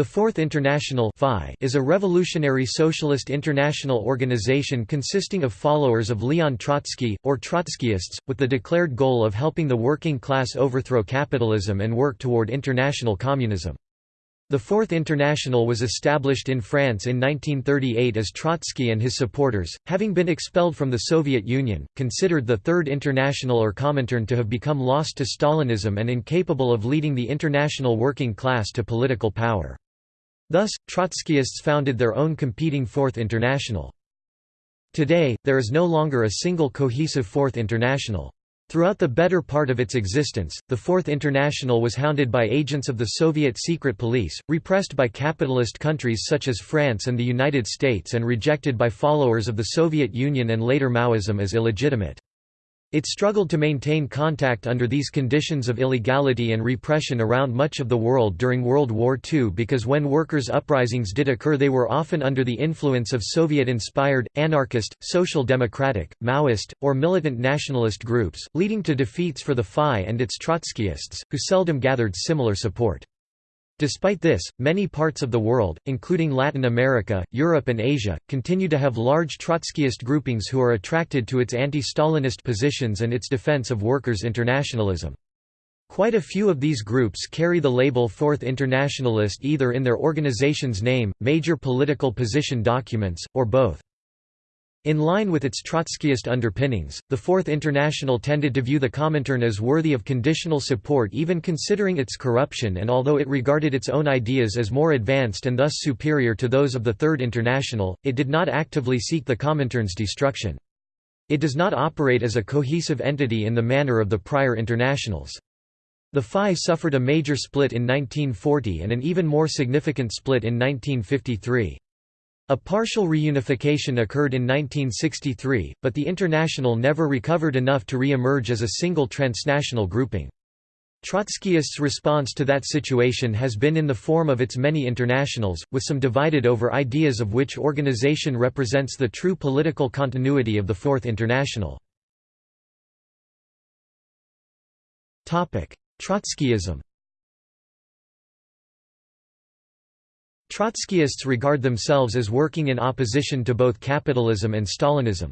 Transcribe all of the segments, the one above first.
The Fourth International is a revolutionary socialist international organization consisting of followers of Leon Trotsky, or Trotskyists, with the declared goal of helping the working class overthrow capitalism and work toward international communism. The Fourth International was established in France in 1938 as Trotsky and his supporters, having been expelled from the Soviet Union, considered the Third International or Comintern to have become lost to Stalinism and incapable of leading the international working class to political power. Thus, Trotskyists founded their own competing Fourth International. Today, there is no longer a single cohesive Fourth International. Throughout the better part of its existence, the Fourth International was hounded by agents of the Soviet secret police, repressed by capitalist countries such as France and the United States and rejected by followers of the Soviet Union and later Maoism as illegitimate. It struggled to maintain contact under these conditions of illegality and repression around much of the world during World War II because when workers' uprisings did occur they were often under the influence of Soviet-inspired, anarchist, social democratic, Maoist, or militant nationalist groups, leading to defeats for the FI and its Trotskyists, who seldom gathered similar support. Despite this, many parts of the world, including Latin America, Europe and Asia, continue to have large Trotskyist groupings who are attracted to its anti-Stalinist positions and its defense of workers' internationalism. Quite a few of these groups carry the label Fourth Internationalist either in their organization's name, major political position documents, or both. In line with its Trotskyist underpinnings, the Fourth International tended to view the Comintern as worthy of conditional support even considering its corruption and although it regarded its own ideas as more advanced and thus superior to those of the Third International, it did not actively seek the Comintern's destruction. It does not operate as a cohesive entity in the manner of the prior internationals. The FI suffered a major split in 1940 and an even more significant split in 1953. A partial reunification occurred in 1963, but the International never recovered enough to re-emerge as a single transnational grouping. Trotskyists' response to that situation has been in the form of its many internationals, with some divided over ideas of which organization represents the true political continuity of the Fourth International. Trotskyism Trotskyists regard themselves as working in opposition to both capitalism and Stalinism.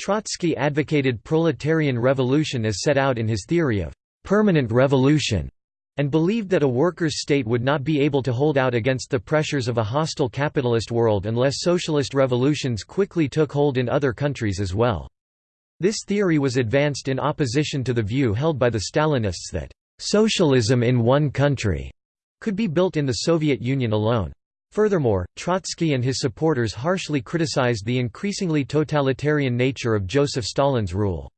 Trotsky advocated proletarian revolution as set out in his theory of permanent revolution, and believed that a workers' state would not be able to hold out against the pressures of a hostile capitalist world unless socialist revolutions quickly took hold in other countries as well. This theory was advanced in opposition to the view held by the Stalinists that socialism in one country could be built in the Soviet Union alone. Furthermore, Trotsky and his supporters harshly criticized the increasingly totalitarian nature of Joseph Stalin's rule.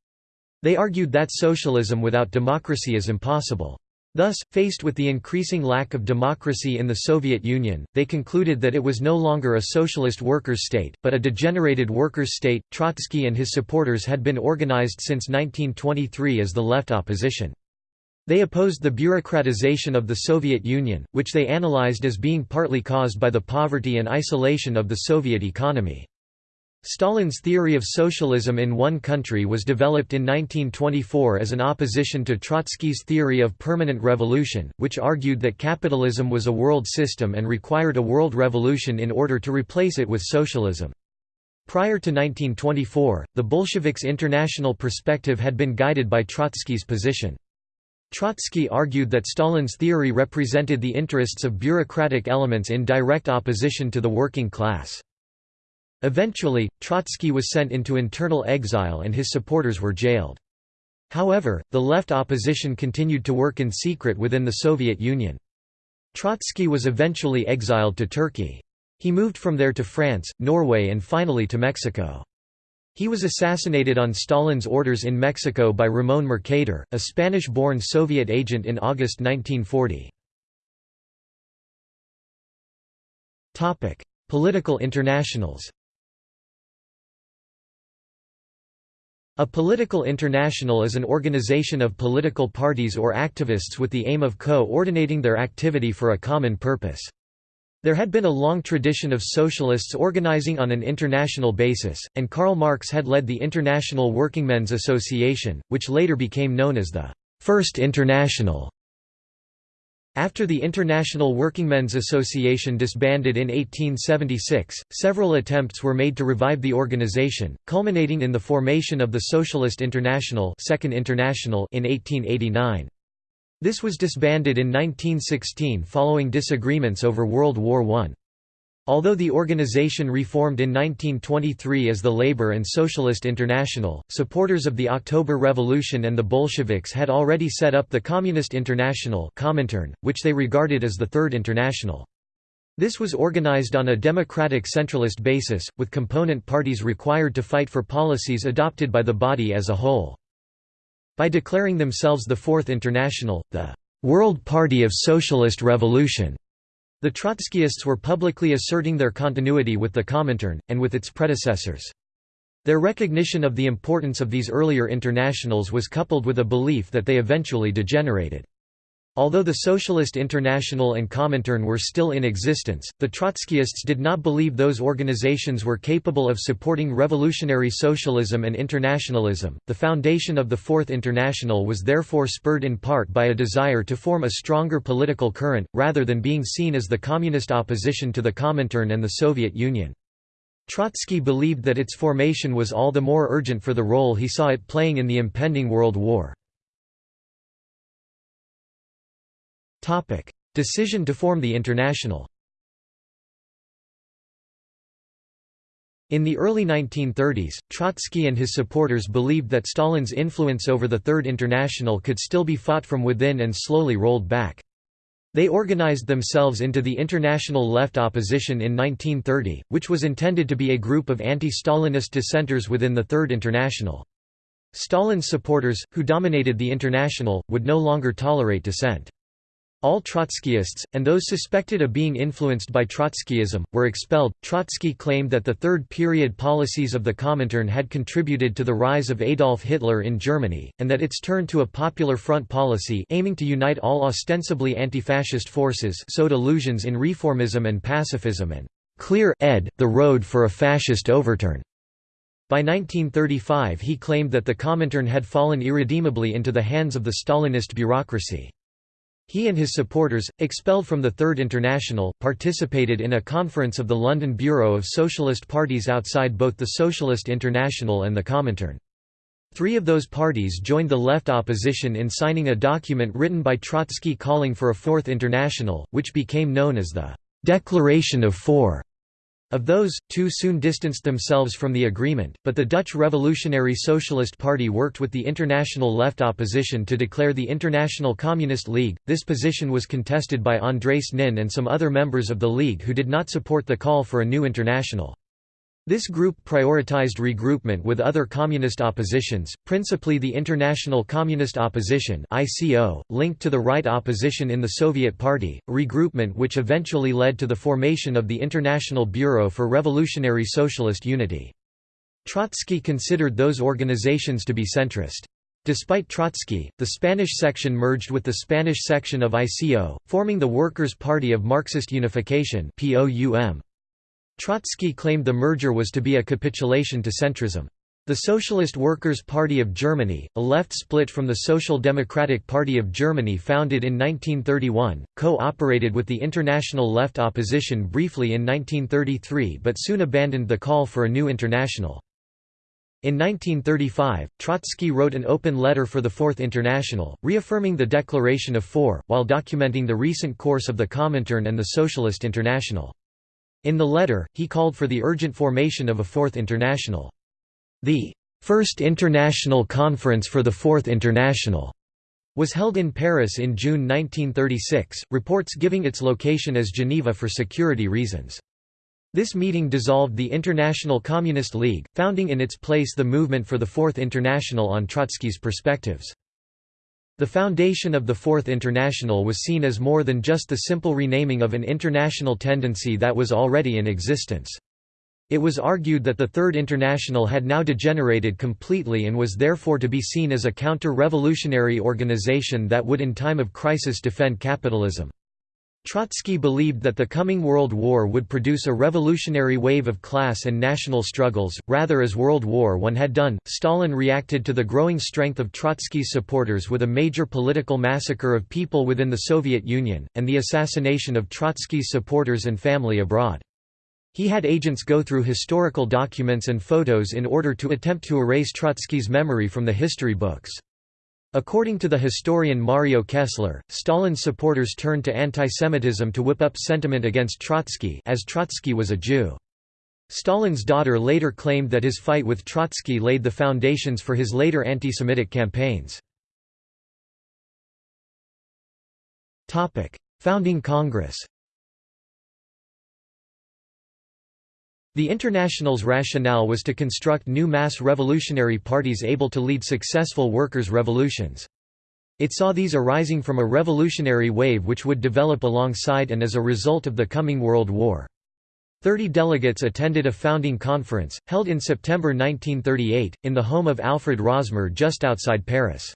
They argued that socialism without democracy is impossible. Thus, faced with the increasing lack of democracy in the Soviet Union, they concluded that it was no longer a socialist workers' state, but a degenerated workers' state. Trotsky and his supporters had been organized since 1923 as the left opposition. They opposed the bureaucratization of the Soviet Union, which they analyzed as being partly caused by the poverty and isolation of the Soviet economy. Stalin's theory of socialism in one country was developed in 1924 as an opposition to Trotsky's theory of permanent revolution, which argued that capitalism was a world system and required a world revolution in order to replace it with socialism. Prior to 1924, the Bolsheviks' international perspective had been guided by Trotsky's position. Trotsky argued that Stalin's theory represented the interests of bureaucratic elements in direct opposition to the working class. Eventually, Trotsky was sent into internal exile and his supporters were jailed. However, the left opposition continued to work in secret within the Soviet Union. Trotsky was eventually exiled to Turkey. He moved from there to France, Norway and finally to Mexico. He was assassinated on Stalin's orders in Mexico by Ramón Mercader, a Spanish-born Soviet agent in August 1940. Political internationals A political international is an organization of political parties or activists with the aim of co-ordinating their activity for a common purpose. There had been a long tradition of socialists organizing on an international basis, and Karl Marx had led the International Workingmen's Association, which later became known as the First International. After the International Workingmen's Association disbanded in 1876, several attempts were made to revive the organization, culminating in the formation of the Socialist International, Second International in 1889. This was disbanded in 1916 following disagreements over World War I. Although the organization reformed in 1923 as the Labor and Socialist International, supporters of the October Revolution and the Bolsheviks had already set up the Communist International Comintern, which they regarded as the Third International. This was organized on a democratic centralist basis, with component parties required to fight for policies adopted by the body as a whole. By declaring themselves the Fourth International, the «World Party of Socialist Revolution», the Trotskyists were publicly asserting their continuity with the Comintern, and with its predecessors. Their recognition of the importance of these earlier internationals was coupled with a belief that they eventually degenerated. Although the Socialist International and Comintern were still in existence, the Trotskyists did not believe those organizations were capable of supporting revolutionary socialism and internationalism. The foundation of the Fourth International was therefore spurred in part by a desire to form a stronger political current, rather than being seen as the communist opposition to the Comintern and the Soviet Union. Trotsky believed that its formation was all the more urgent for the role he saw it playing in the impending World War. Decision to form the International. In the early 1930s, Trotsky and his supporters believed that Stalin's influence over the Third International could still be fought from within and slowly rolled back. They organized themselves into the International Left Opposition in 1930, which was intended to be a group of anti-Stalinist dissenters within the Third International. Stalin's supporters, who dominated the International, would no longer tolerate dissent. All Trotskyists, and those suspected of being influenced by Trotskyism, were expelled. Trotsky claimed that the third period policies of the Comintern had contributed to the rise of Adolf Hitler in Germany, and that its turn to a popular front policy aiming to unite all ostensibly anti-fascist forces sowed illusions in reformism and pacifism and clear ed the road for a fascist overturn. By 1935 he claimed that the Comintern had fallen irredeemably into the hands of the Stalinist bureaucracy. He and his supporters, expelled from the Third International, participated in a conference of the London Bureau of Socialist Parties outside both the Socialist International and the Comintern. Three of those parties joined the left opposition in signing a document written by Trotsky calling for a Fourth International, which became known as the «Declaration of Four». Of those, two soon distanced themselves from the agreement, but the Dutch Revolutionary Socialist Party worked with the international left opposition to declare the International Communist League. This position was contested by Andrés Nin and some other members of the League who did not support the call for a new international. This group prioritized regroupment with other communist oppositions, principally the International Communist Opposition (ICO), linked to the right opposition in the Soviet Party, regroupment which eventually led to the formation of the International Bureau for Revolutionary Socialist Unity. Trotsky considered those organizations to be centrist. Despite Trotsky, the Spanish section merged with the Spanish section of ICO, forming the Workers' Party of Marxist Unification (POUM). Trotsky claimed the merger was to be a capitulation to centrism. The Socialist Workers' Party of Germany, a left split from the Social Democratic Party of Germany founded in 1931, co-operated with the international left opposition briefly in 1933 but soon abandoned the call for a new international. In 1935, Trotsky wrote an open letter for the Fourth International, reaffirming the Declaration of Four, while documenting the recent course of the Comintern and the Socialist International. In the letter, he called for the urgent formation of a Fourth International. The First International Conference for the Fourth International was held in Paris in June 1936, reports giving its location as Geneva for security reasons. This meeting dissolved the International Communist League, founding in its place the Movement for the Fourth International on Trotsky's perspectives. The foundation of the Fourth International was seen as more than just the simple renaming of an international tendency that was already in existence. It was argued that the Third International had now degenerated completely and was therefore to be seen as a counter-revolutionary organization that would in time of crisis defend capitalism. Trotsky believed that the coming World War would produce a revolutionary wave of class and national struggles, rather as World War I had done. Stalin reacted to the growing strength of Trotsky's supporters with a major political massacre of people within the Soviet Union, and the assassination of Trotsky's supporters and family abroad. He had agents go through historical documents and photos in order to attempt to erase Trotsky's memory from the history books. According to the historian Mario Kessler, Stalin's supporters turned to antisemitism to whip up sentiment against Trotsky as Trotsky was a Jew. Stalin's daughter later claimed that his fight with Trotsky laid the foundations for his later anti-Semitic campaigns. Founding Congress The International's rationale was to construct new mass revolutionary parties able to lead successful workers' revolutions. It saw these arising from a revolutionary wave which would develop alongside and as a result of the coming World War. Thirty delegates attended a founding conference, held in September 1938, in the home of Alfred Rosmer just outside Paris.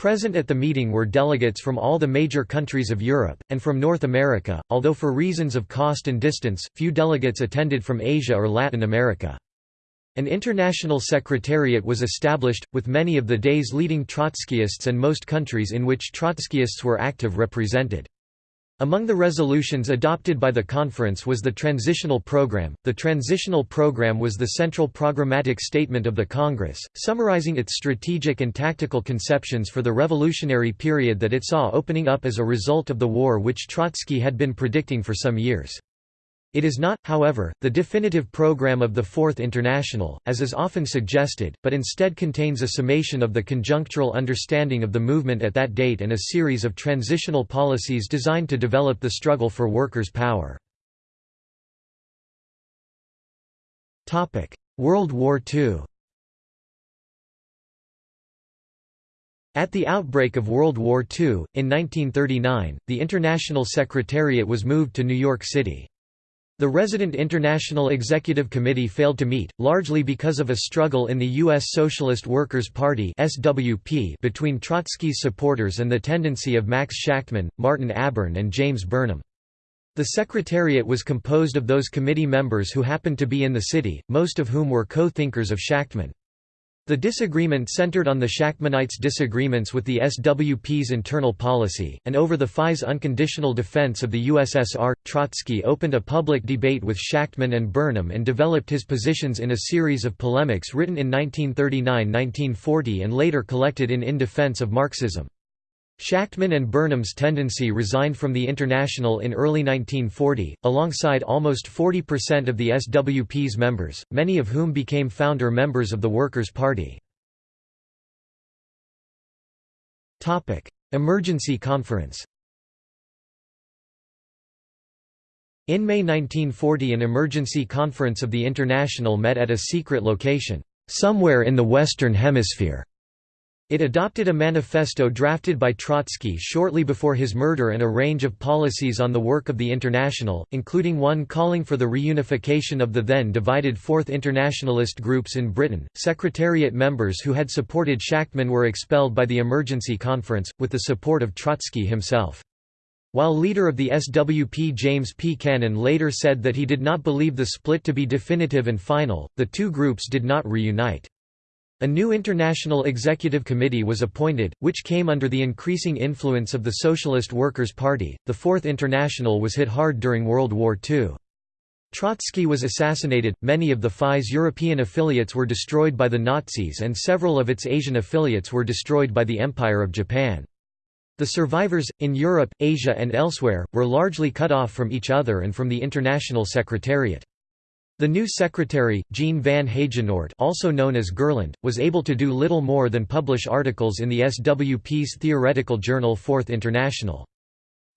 Present at the meeting were delegates from all the major countries of Europe, and from North America, although for reasons of cost and distance, few delegates attended from Asia or Latin America. An international secretariat was established, with many of the day's leading Trotskyists and most countries in which Trotskyists were active represented. Among the resolutions adopted by the conference was the Transitional Program. The Transitional Program was the central programmatic statement of the Congress, summarizing its strategic and tactical conceptions for the revolutionary period that it saw opening up as a result of the war which Trotsky had been predicting for some years. It is not, however, the definitive program of the Fourth International, as is often suggested, but instead contains a summation of the conjunctural understanding of the movement at that date and a series of transitional policies designed to develop the struggle for workers' power. World War II At the outbreak of World War II, in 1939, the International Secretariat was moved to New York City. The resident International Executive Committee failed to meet, largely because of a struggle in the U.S. Socialist Workers' Party between Trotsky's supporters and the tendency of Max Shachtman, Martin Abern and James Burnham. The Secretariat was composed of those committee members who happened to be in the city, most of whom were co-thinkers of Shachtman. The disagreement centered on the Shachtmanites' disagreements with the SWP's internal policy, and over the FI's unconditional defense of the USSR. Trotsky opened a public debate with Shachtman and Burnham and developed his positions in a series of polemics written in 1939–1940 and later collected in In Defense of Marxism. Shachtman and Burnham's tendency resigned from the International in early 1940, alongside almost 40% of the SWP's members, many of whom became founder members of the Workers' Party. Emergency Conference In May 1940 an emergency conference of the International met at a secret location, somewhere in the Western Hemisphere. It adopted a manifesto drafted by Trotsky shortly before his murder and a range of policies on the work of the International, including one calling for the reunification of the then divided Fourth Internationalist groups in Britain. Secretariat members who had supported Shachtman were expelled by the emergency conference, with the support of Trotsky himself. While leader of the SWP James P. Cannon later said that he did not believe the split to be definitive and final, the two groups did not reunite. A new International Executive Committee was appointed, which came under the increasing influence of the Socialist Workers' Party. The Fourth International was hit hard during World War II. Trotsky was assassinated, many of the FI's European affiliates were destroyed by the Nazis and several of its Asian affiliates were destroyed by the Empire of Japan. The survivors, in Europe, Asia and elsewhere, were largely cut off from each other and from the International Secretariat. The new secretary, Jean van Heijenoort also known as Gerland, was able to do little more than publish articles in the SWP's theoretical journal Fourth International.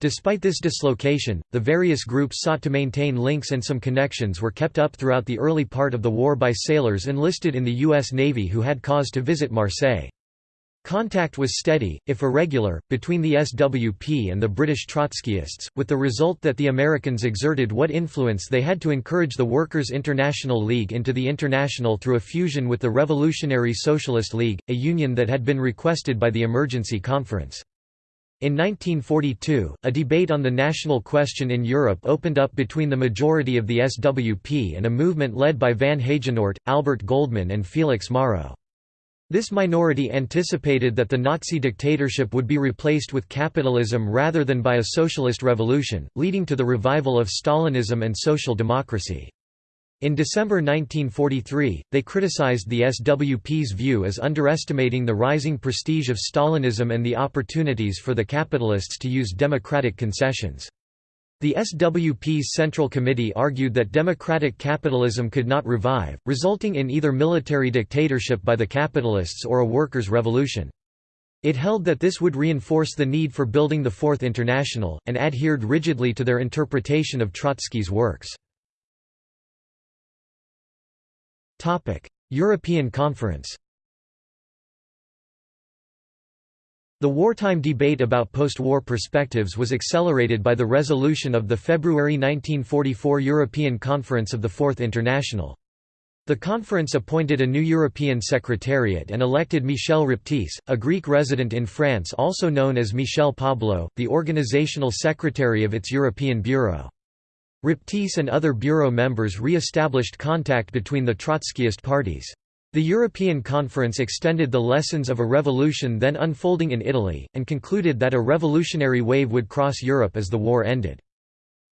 Despite this dislocation, the various groups sought to maintain links and some connections were kept up throughout the early part of the war by sailors enlisted in the U.S. Navy who had cause to visit Marseille. Contact was steady, if irregular, between the SWP and the British Trotskyists, with the result that the Americans exerted what influence they had to encourage the Workers' International League into the International through a fusion with the Revolutionary Socialist League, a union that had been requested by the Emergency Conference. In 1942, a debate on the national question in Europe opened up between the majority of the SWP and a movement led by Van Heijenoort, Albert Goldman and Felix Morrow. This minority anticipated that the Nazi dictatorship would be replaced with capitalism rather than by a socialist revolution, leading to the revival of Stalinism and social democracy. In December 1943, they criticized the SWP's view as underestimating the rising prestige of Stalinism and the opportunities for the capitalists to use democratic concessions. The SWP's Central Committee argued that democratic capitalism could not revive, resulting in either military dictatorship by the capitalists or a workers' revolution. It held that this would reinforce the need for building the Fourth International, and adhered rigidly to their interpretation of Trotsky's works. European Conference The wartime debate about post-war perspectives was accelerated by the resolution of the February 1944 European Conference of the Fourth International. The conference appointed a new European Secretariat and elected Michel Raptis, a Greek resident in France also known as Michel Pablo, the organizational secretary of its European Bureau. Raptis and other bureau members re-established contact between the Trotskyist parties. The European Conference extended the lessons of a revolution then unfolding in Italy, and concluded that a revolutionary wave would cross Europe as the war ended.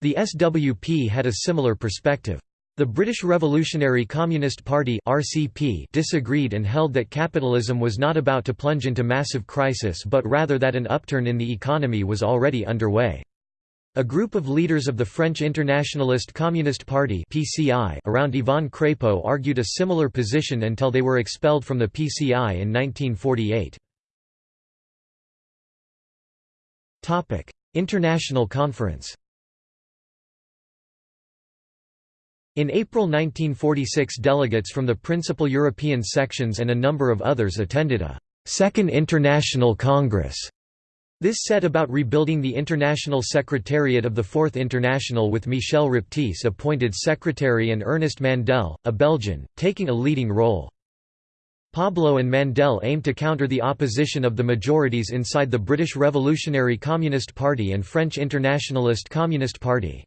The SWP had a similar perspective. The British Revolutionary Communist Party (RCP) disagreed and held that capitalism was not about to plunge into massive crisis but rather that an upturn in the economy was already underway. A group of leaders of the French Internationalist Communist Party (PCI) around Yvan Craipeau argued a similar position until they were expelled from the PCI in 1948. Topic: International Conference. In April 1946 delegates from the principal European sections and a number of others attended a Second International Congress this set about rebuilding the International Secretariat of the Fourth International with Michel Raptis appointed secretary and Ernest Mandel, a Belgian, taking a leading role. Pablo and Mandel aimed to counter the opposition of the majorities inside the British Revolutionary Communist Party and French Internationalist Communist Party.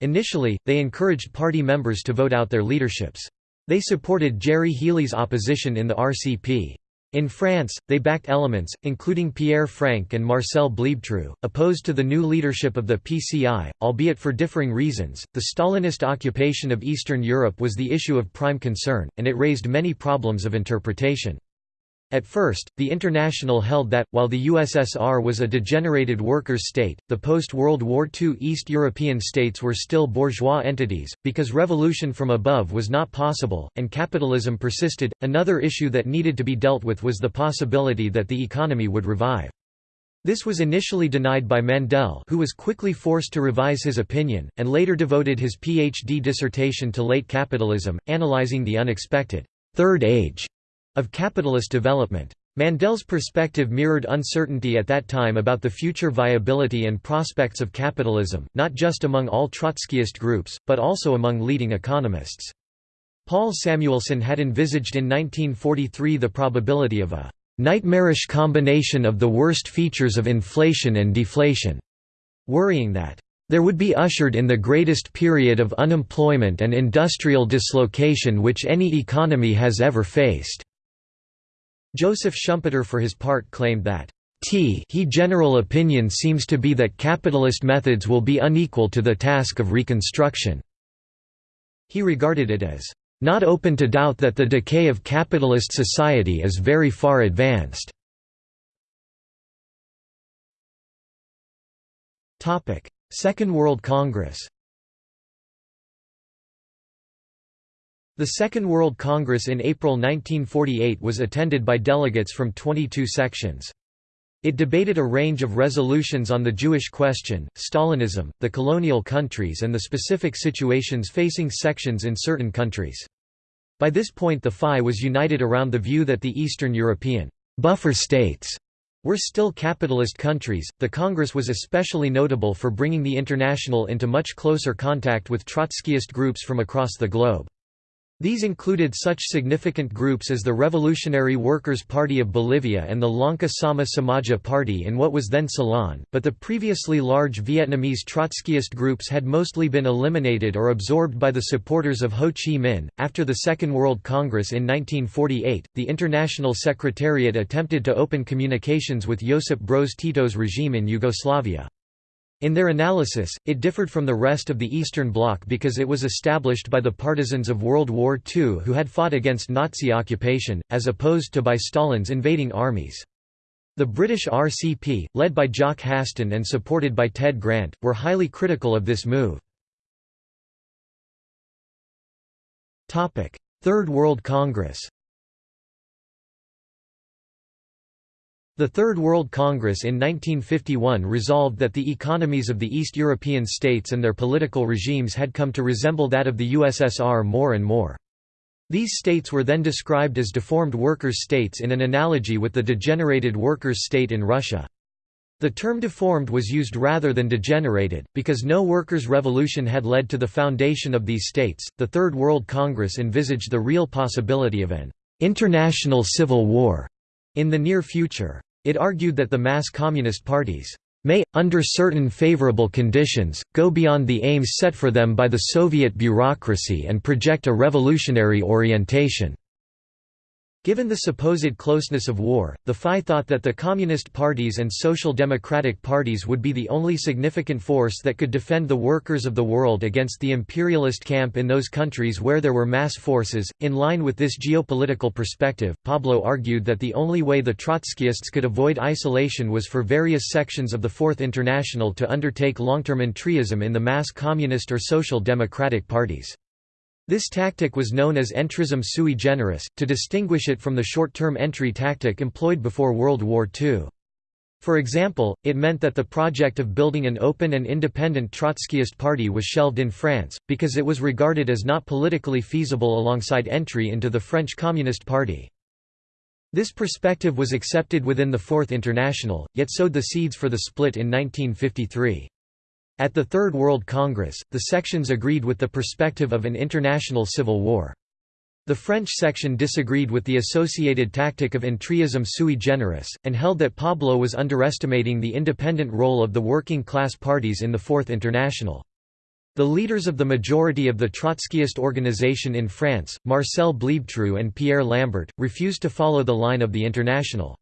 Initially, they encouraged party members to vote out their leaderships. They supported Gerry Healy's opposition in the RCP. In France, they backed elements, including Pierre Frank and Marcel Bleibtreu, opposed to the new leadership of the PCI, albeit for differing reasons. The Stalinist occupation of Eastern Europe was the issue of prime concern, and it raised many problems of interpretation. At first, the International held that, while the USSR was a degenerated workers' state, the post-World War II East European states were still bourgeois entities, because revolution from above was not possible, and capitalism persisted. Another issue that needed to be dealt with was the possibility that the economy would revive. This was initially denied by Mandel who was quickly forced to revise his opinion, and later devoted his PhD dissertation to late capitalism, analyzing the unexpected Third Age of capitalist development. Mandel's perspective mirrored uncertainty at that time about the future viability and prospects of capitalism, not just among all Trotskyist groups, but also among leading economists. Paul Samuelson had envisaged in 1943 the probability of a nightmarish combination of the worst features of inflation and deflation, worrying that there would be ushered in the greatest period of unemployment and industrial dislocation which any economy has ever faced. Joseph Schumpeter for his part claimed that T he general opinion seems to be that capitalist methods will be unequal to the task of reconstruction. He regarded it as not open to doubt that the decay of capitalist society is very far advanced. Second World Congress The Second World Congress in April 1948 was attended by delegates from 22 sections. It debated a range of resolutions on the Jewish question, Stalinism, the colonial countries and the specific situations facing sections in certain countries. By this point the FI was united around the view that the Eastern European buffer states were still capitalist countries. The Congress was especially notable for bringing the International into much closer contact with Trotskyist groups from across the globe. These included such significant groups as the Revolutionary Workers' Party of Bolivia and the Lanka Sama Samaja Party in what was then Ceylon, but the previously large Vietnamese Trotskyist groups had mostly been eliminated or absorbed by the supporters of Ho Chi Minh. After the Second World Congress in 1948, the International Secretariat attempted to open communications with Josip Broz Tito's regime in Yugoslavia. In their analysis, it differed from the rest of the Eastern Bloc because it was established by the partisans of World War II who had fought against Nazi occupation, as opposed to by Stalin's invading armies. The British RCP, led by Jock Haston and supported by Ted Grant, were highly critical of this move. Third World Congress The Third World Congress in 1951 resolved that the economies of the East European states and their political regimes had come to resemble that of the USSR more and more. These states were then described as deformed workers' states in an analogy with the degenerated workers' state in Russia. The term deformed was used rather than degenerated, because no workers' revolution had led to the foundation of these states. The Third World Congress envisaged the real possibility of an international civil war in the near future. It argued that the mass communist parties may, under certain favorable conditions, go beyond the aims set for them by the Soviet bureaucracy and project a revolutionary orientation. Given the supposed closeness of war, the FI thought that the Communist parties and Social Democratic parties would be the only significant force that could defend the workers of the world against the imperialist camp in those countries where there were mass forces. In line with this geopolitical perspective, Pablo argued that the only way the Trotskyists could avoid isolation was for various sections of the Fourth International to undertake long-term entryism in the mass communist or social democratic parties. This tactic was known as entrism sui generis, to distinguish it from the short-term entry tactic employed before World War II. For example, it meant that the project of building an open and independent Trotskyist party was shelved in France, because it was regarded as not politically feasible alongside entry into the French Communist Party. This perspective was accepted within the Fourth International, yet sowed the seeds for the split in 1953. At the Third World Congress, the sections agreed with the perspective of an international civil war. The French section disagreed with the associated tactic of entryism sui generis, and held that Pablo was underestimating the independent role of the working class parties in the Fourth International. The leaders of the majority of the Trotskyist organization in France, Marcel Bleibtreu and Pierre Lambert, refused to follow the line of the International.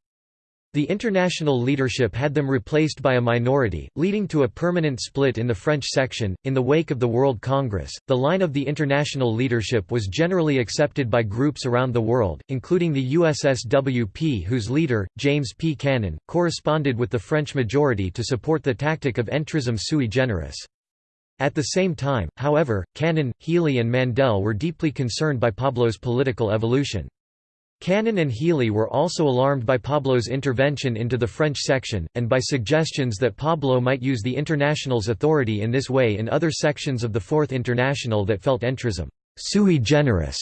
The international leadership had them replaced by a minority, leading to a permanent split in the French section. In the wake of the World Congress, the line of the international leadership was generally accepted by groups around the world, including the USSWP, whose leader, James P. Cannon, corresponded with the French majority to support the tactic of entrism sui generis. At the same time, however, Cannon, Healy, and Mandel were deeply concerned by Pablo's political evolution. Cannon and Healy were also alarmed by Pablo's intervention into the French section, and by suggestions that Pablo might use the International's authority in this way in other sections of the Fourth International that felt entrism sui generis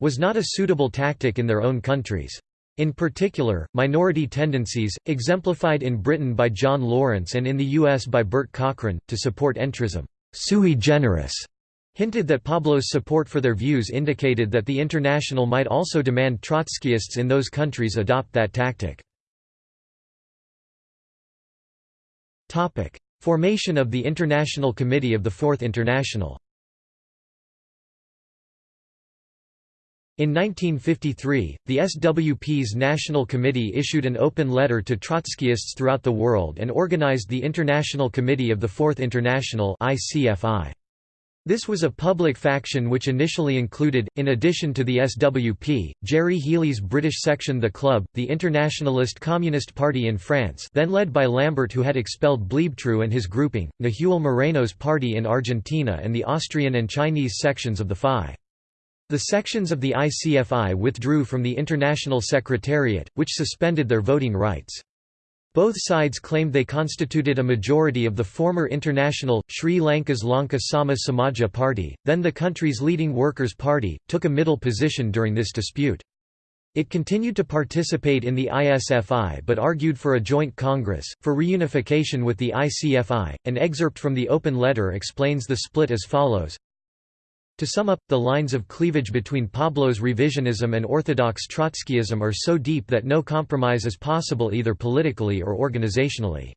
was not a suitable tactic in their own countries. In particular, minority tendencies, exemplified in Britain by John Lawrence and in the US by Bert Cochran, to support entrism sui generis hinted that Pablo's support for their views indicated that the International might also demand Trotskyists in those countries adopt that tactic. Formation of the International Committee of the Fourth International In 1953, the SWP's National Committee issued an open letter to Trotskyists throughout the world and organized the International Committee of the Fourth International ICFI. This was a public faction which initially included, in addition to the SWP, Gerry Healy's British section The Club, the Internationalist Communist Party in France then led by Lambert who had expelled Bleibtreu and his grouping, Nahuel Moreno's party in Argentina and the Austrian and Chinese sections of the FI. The sections of the ICFI withdrew from the International Secretariat, which suspended their voting rights. Both sides claimed they constituted a majority of the former international, Sri Lanka's Lanka Sama Samaja Party, then the country's leading workers' party, took a middle position during this dispute. It continued to participate in the ISFI but argued for a joint congress, for reunification with the ICFI. An excerpt from the open letter explains the split as follows To sum up, the lines of cleavage between Pablo's revisionism and orthodox Trotskyism are so deep that no compromise is possible either politically or organizationally.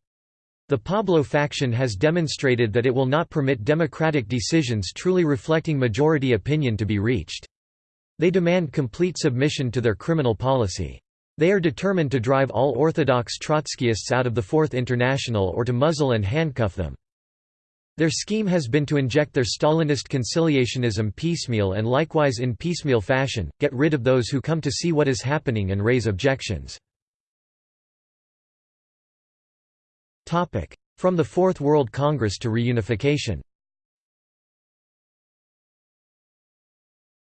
The Pablo faction has demonstrated that it will not permit democratic decisions truly reflecting majority opinion to be reached. They demand complete submission to their criminal policy. They are determined to drive all orthodox Trotskyists out of the Fourth International or to muzzle and handcuff them. Their scheme has been to inject their Stalinist conciliationism piecemeal and likewise in piecemeal fashion, get rid of those who come to see what is happening and raise objections. From the Fourth World Congress to reunification.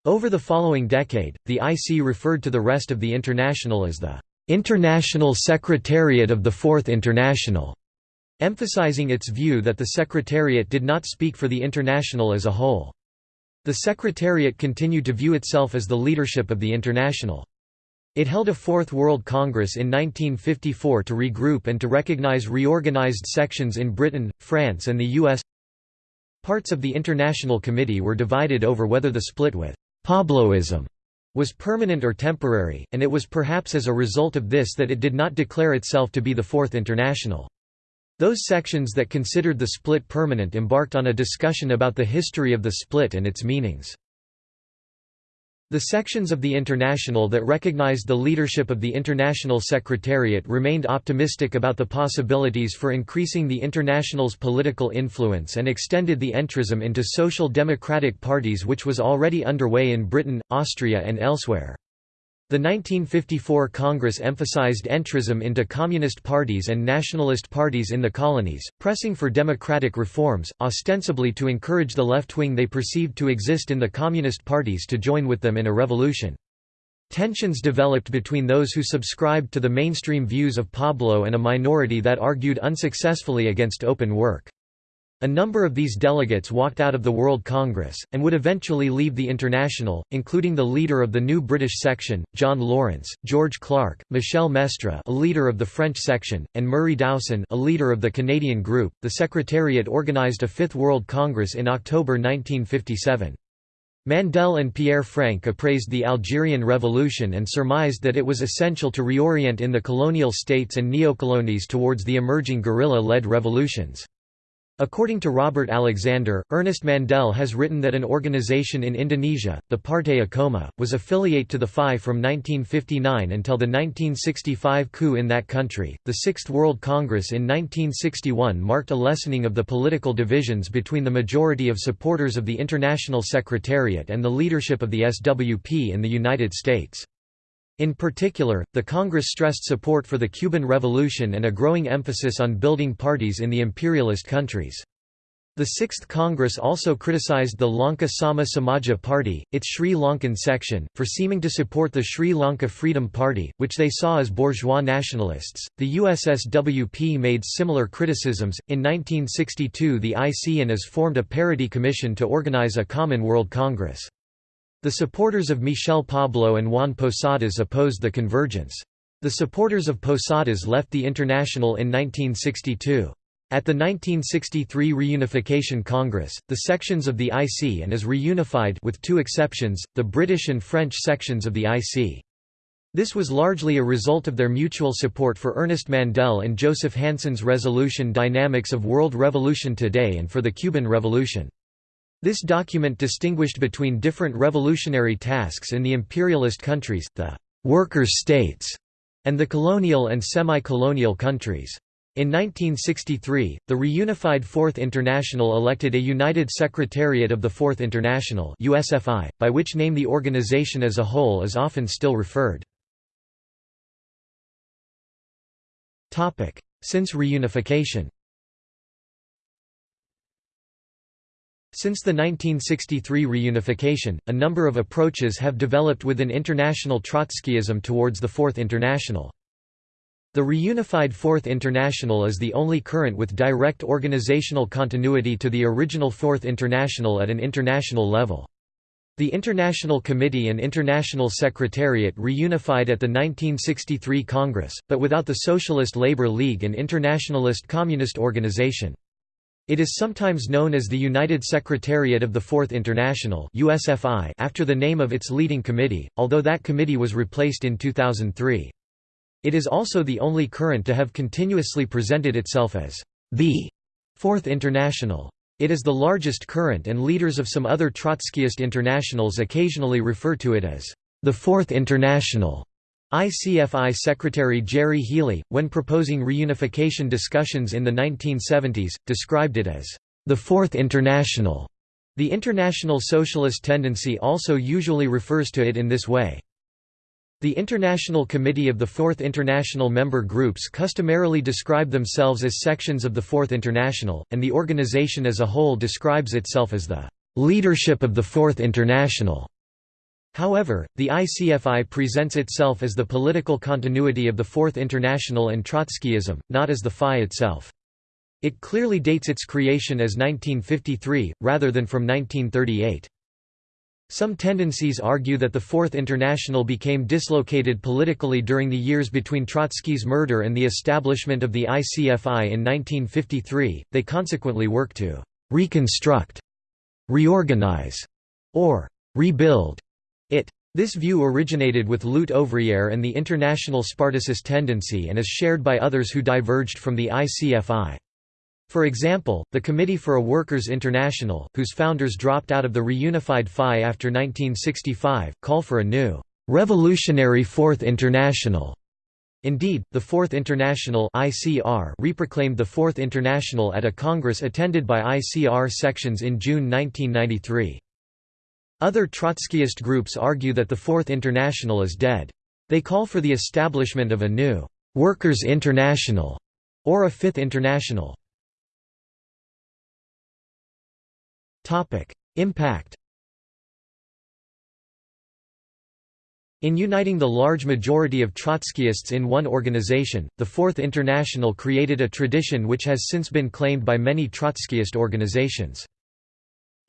Over the following decade, the IC referred to the rest of the International as the "'International Secretariat of the Fourth International' emphasizing its view that the Secretariat did not speak for the International as a whole. The Secretariat continued to view itself as the leadership of the International. It held a Fourth World Congress in 1954 to regroup and to recognize reorganized sections in Britain, France and the US. Parts of the International Committee were divided over whether the split with Pabloism was permanent or temporary, and it was perhaps as a result of this that it did not declare itself to be the Fourth International. Those sections that considered the split permanent embarked on a discussion about the history of the split and its meanings. The sections of the International that recognized the leadership of the International Secretariat remained optimistic about the possibilities for increasing the International's political influence and extended the entrism into social democratic parties which was already underway in Britain, Austria and elsewhere. The 1954 Congress emphasized entrism into communist parties and nationalist parties in the colonies, pressing for democratic reforms, ostensibly to encourage the left wing they perceived to exist in the communist parties to join with them in a revolution. Tensions developed between those who subscribed to the mainstream views of Pablo and a minority that argued unsuccessfully against open work. A number of these delegates walked out of the World Congress, and would eventually leave the International, including the leader of the new British section, John Lawrence, George Clark, Michel Mestre a leader of the French section, and Murray Dowson a leader of the Canadian group. The Secretariat organized a Fifth World Congress in October 1957. Mandel and Pierre Frank appraised the Algerian Revolution and surmised that it was essential to reorient in the colonial states and neocolonies towards the emerging guerrilla-led revolutions. According to Robert Alexander, Ernest Mandel has written that an organization in Indonesia, the Partai Acoma, was affiliate to the FI from 1959 until the 1965 coup in that country. The Sixth World Congress in 1961 marked a lessening of the political divisions between the majority of supporters of the International Secretariat and the leadership of the SWP in the United States. In particular, the Congress stressed support for the Cuban Revolution and a growing emphasis on building parties in the imperialist countries. The Sixth Congress also criticized the Lanka Sama Samaja Party, its Sri Lankan section, for seeming to support the Sri Lanka Freedom Party, which they saw as bourgeois nationalists. The USSWP made similar criticisms. In 1962, the ICANAS formed a parity commission to organize a common World Congress. The supporters of Michel Pablo and Juan Posadas opposed the convergence. The supporters of Posadas left the International in 1962. At the 1963 Reunification Congress, the sections of the IC and IS reunified with two exceptions, the British and French sections of the IC. This was largely a result of their mutual support for Ernest Mandel and Joseph Hansen's resolution Dynamics of World Revolution Today and for the Cuban Revolution. This document distinguished between different revolutionary tasks in the imperialist countries, the «workers' states» and the colonial and semi-colonial countries. In 1963, the reunified Fourth International elected a United Secretariat of the Fourth International USFI, by which name the organization as a whole is often still referred. Since reunification Since the 1963 reunification, a number of approaches have developed within international Trotskyism towards the Fourth International. The reunified Fourth International is the only current with direct organizational continuity to the original Fourth International at an international level. The International Committee and International Secretariat reunified at the 1963 Congress, but without the Socialist Labour League and Internationalist Communist Organization. It is sometimes known as the United Secretariat of the Fourth International USFI after the name of its leading committee, although that committee was replaced in 2003. It is also the only current to have continuously presented itself as the Fourth International. It is the largest current and leaders of some other Trotskyist internationals occasionally refer to it as the Fourth International. ICFI Secretary Gerry Healy, when proposing reunification discussions in the 1970s, described it as the Fourth International. The International Socialist Tendency also usually refers to it in this way. The International Committee of the Fourth International member groups customarily describe themselves as sections of the Fourth International, and the organization as a whole describes itself as the leadership of the Fourth International. However, the ICFI presents itself as the political continuity of the Fourth International and Trotskyism, not as the FI itself. It clearly dates its creation as 1953, rather than from 1938. Some tendencies argue that the Fourth International became dislocated politically during the years between Trotsky's murder and the establishment of the ICFI in 1953, they consequently work to «reconstruct», «reorganize» or «rebuild» It. This view originated with Lutte ouvrière and the international Spartacist tendency and is shared by others who diverged from the ICFI. For example, the Committee for a Workers' International, whose founders dropped out of the reunified FI after 1965, call for a new, "'revolutionary Fourth International' Indeed, the Fourth International ICR reproclaimed the Fourth International at a congress attended by ICR sections in June 1993. Other Trotskyist groups argue that the Fourth International is dead. They call for the establishment of a new «Workers' International» or a Fifth International. Impact In uniting the large majority of Trotskyists in one organization, the Fourth International created a tradition which has since been claimed by many Trotskyist organizations.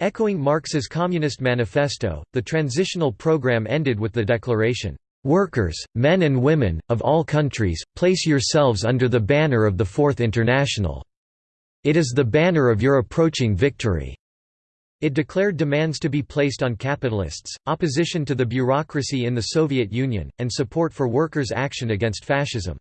Echoing Marx's Communist Manifesto, the transitional program ended with the declaration, "'Workers, men and women, of all countries, place yourselves under the banner of the Fourth International. It is the banner of your approaching victory." It declared demands to be placed on capitalists, opposition to the bureaucracy in the Soviet Union, and support for workers' action against fascism.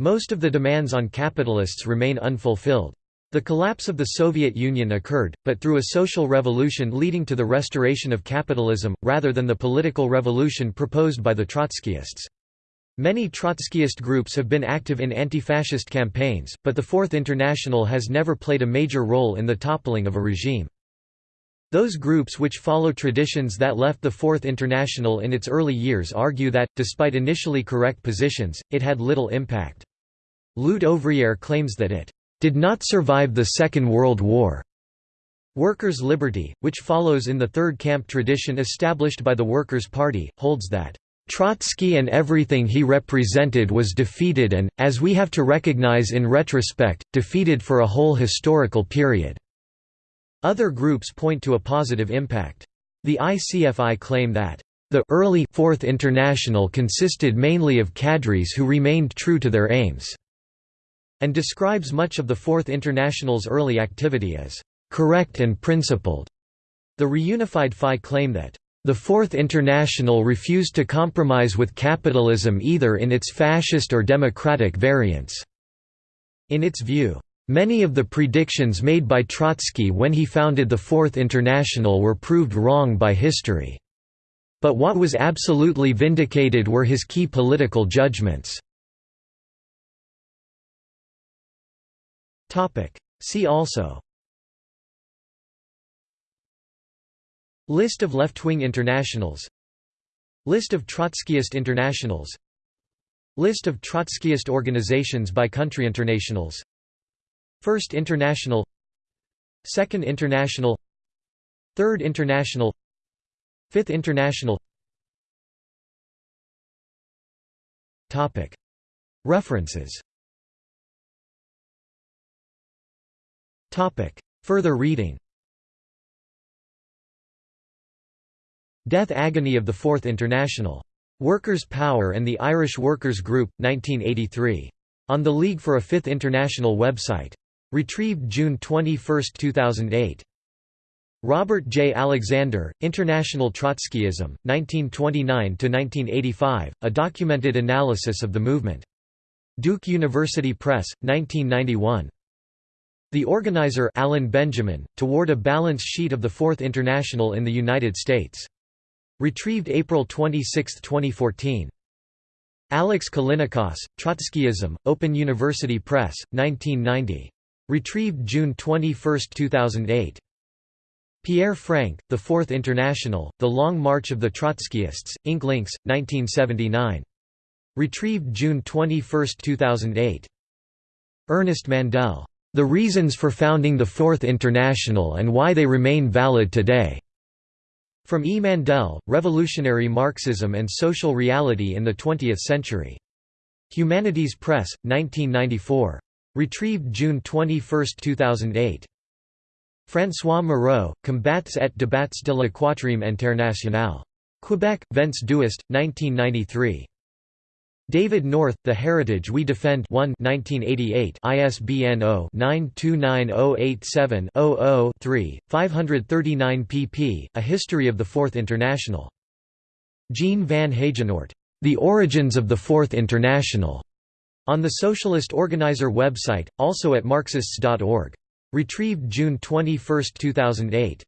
Most of the demands on capitalists remain unfulfilled. The collapse of the Soviet Union occurred, but through a social revolution leading to the restoration of capitalism, rather than the political revolution proposed by the Trotskyists. Many Trotskyist groups have been active in anti-fascist campaigns, but the Fourth International has never played a major role in the toppling of a regime. Those groups which follow traditions that left the Fourth International in its early years argue that, despite initially correct positions, it had little impact. Lutte ouvrière claims that it did not survive the Second World War. Workers' Liberty, which follows in the Third Camp tradition established by the Workers' Party, holds that Trotsky and everything he represented was defeated and, as we have to recognize in retrospect, defeated for a whole historical period." Other groups point to a positive impact. The ICFI claim that, "...the early Fourth International consisted mainly of cadres who remained true to their aims." And describes much of the Fourth International's early activity as correct and principled. The reunified FI claim that the Fourth International refused to compromise with capitalism either in its fascist or democratic variants. In its view, many of the predictions made by Trotsky when he founded the Fourth International were proved wrong by history. But what was absolutely vindicated were his key political judgments. See also. List of left-wing internationals. List of Trotskyist internationals. List of Trotskyist organizations by country internationals. First International. Second International. Third International. Fifth International. References Further reading Death Agony of the Fourth International. Workers' Power and the Irish Workers' Group, 1983. On the League for a Fifth International website. Retrieved June 21, 2008. Robert J. Alexander, International Trotskyism, 1929–1985, a documented analysis of the movement. Duke University Press, 1991. The organizer Alan Benjamin, Toward a Balance Sheet of the Fourth International in the United States. Retrieved April 26, 2014. Alex Callinicos, Trotskyism, Open University Press, 1990. Retrieved June 21, 2008. Pierre Frank, The Fourth International, The Long March of the Trotskyists, Ink Links, 1979. Retrieved June 21, 2008. Ernest Mandel. The Reasons for Founding the Fourth International and Why They Remain Valid Today. From E. Mandel, Revolutionary Marxism and Social Reality in the Twentieth Century. Humanities Press, 1994. Retrieved June 21, 2008. François Moreau, Combats et débats de la Quatrième Internationale. Quebec, Vents d'Ouest, 1993. David North, The Heritage We Defend 1 1988 ISBN 0-929087-00-3, 539 pp. A History of the Fourth International. Jean van Heijenoort. The Origins of the Fourth International. On the Socialist Organizer website, also at Marxists.org. Retrieved June 21, 2008.